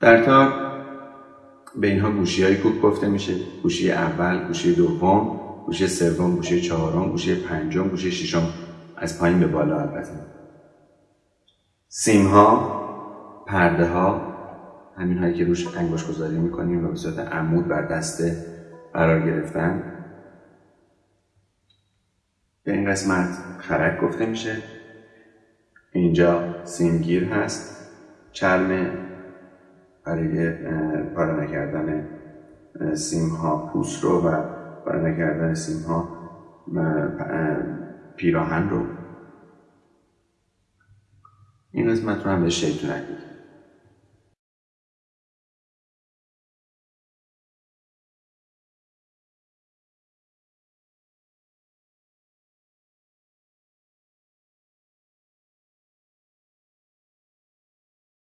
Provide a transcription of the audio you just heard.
در تا به اینها گوشی های کوک گفته میشه گوشی اول گوشی دوم گوشی سوم گوشی چهارم گوشی پنجم گوشی ششم. از پایین به بالا البته. سیم ها پرده ها همین هایی که روش انگوش گذاری می‌کنیم و به صورت عمود بر دسته قرار گرفتن. به این قسمت خرک گفته میشه. اینجا سیمگیر هست. چرم برای پاره نکردن سیم ها پوست رو و پاره نکردن سیم ها پیراهن رو. این قسمت رو هم به شیطونک